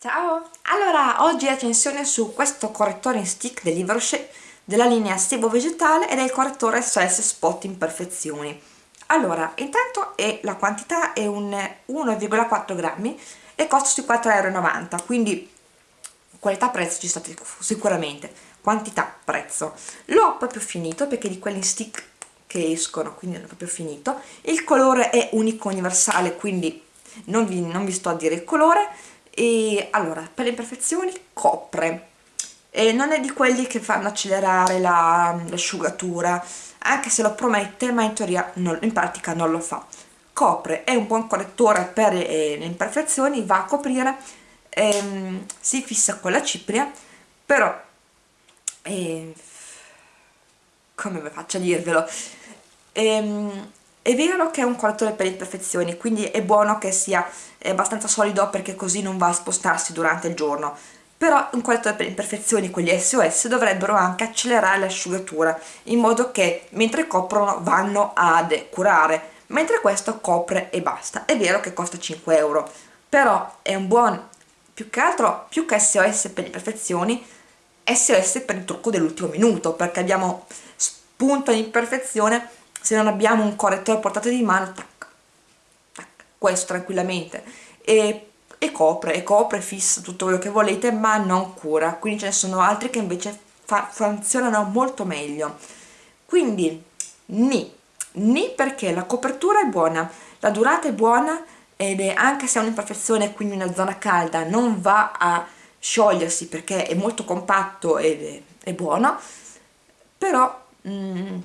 Ciao! Allora, oggi recensione su questo correttore in stick del Livre della linea Sebo Vegetale ed è il correttore SOS Spot Imperfezioni. Allora, intanto è, la quantità è un 1,4 grammi e costa sui 4,90 euro, quindi qualità-prezzo ci state sicuramente. Quantità-prezzo. L'ho proprio finito perché di quelli in stick che escono, quindi l'ho proprio finito. Il colore è unico universale, quindi non vi, non vi sto a dire il colore e allora per le imperfezioni copre. E non è di quelli che fanno accelerare l'asciugatura la, anche se lo promette ma in teoria non, in pratica non lo fa. Copre, è un buon correttore per eh, le imperfezioni va a coprire ehm, si fissa con la cipria però eh, come faccio a dirvelo? Ehm, è vero che è un correttore per imperfezioni, quindi è buono che sia abbastanza solido perché così non va a spostarsi durante il giorno. Però un correttore per imperfezioni, quelli SOS, dovrebbero anche accelerare l'asciugatura, in modo che mentre coprono vanno ad curare, mentre questo copre e basta. È vero che costa 5 euro, però è un buon, più che altro, più che SOS per imperfezioni, SOS per il trucco dell'ultimo minuto, perché abbiamo spunto imperfezione se non abbiamo un correttore a portata di mano tac, tac, questo tranquillamente. E, e copre, e copre, fissa tutto quello che volete ma non cura. Quindi ce ne sono altri che invece funzionano molto meglio. Quindi ni ni perché la copertura è buona la durata è buona ed è anche se è un'imperfezione quindi una zona calda non va a sciogliersi perché è molto compatto ed è, è buono però mm,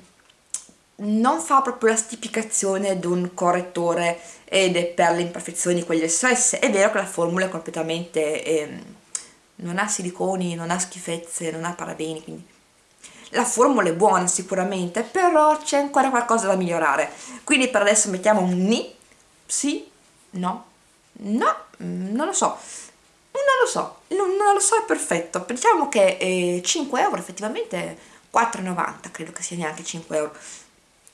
non fa proprio la stipicazione di un correttore ed è per le imperfezioni quelli SOS è vero che la formula è completamente eh, non ha siliconi, non ha schifezze, non ha parabeni quindi la formula è buona sicuramente però c'è ancora qualcosa da migliorare. Quindi per adesso mettiamo un ni sì, no, no, mm, non lo so non lo so, non, non lo so è perfetto. Diciamo che eh, 5 euro effettivamente 4,90 credo che sia neanche 5 euro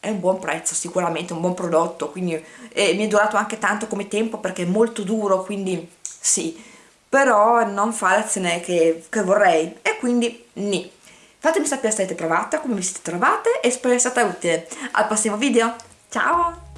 è un buon prezzo sicuramente, un buon prodotto quindi eh, mi è durato anche tanto come tempo perché è molto duro quindi sì. Però non fa l'azione che, che, vorrei. E quindi ni. Fatemi sapere se avete provata, come vi siete trovate e spero sia stata utile. Al prossimo video, ciao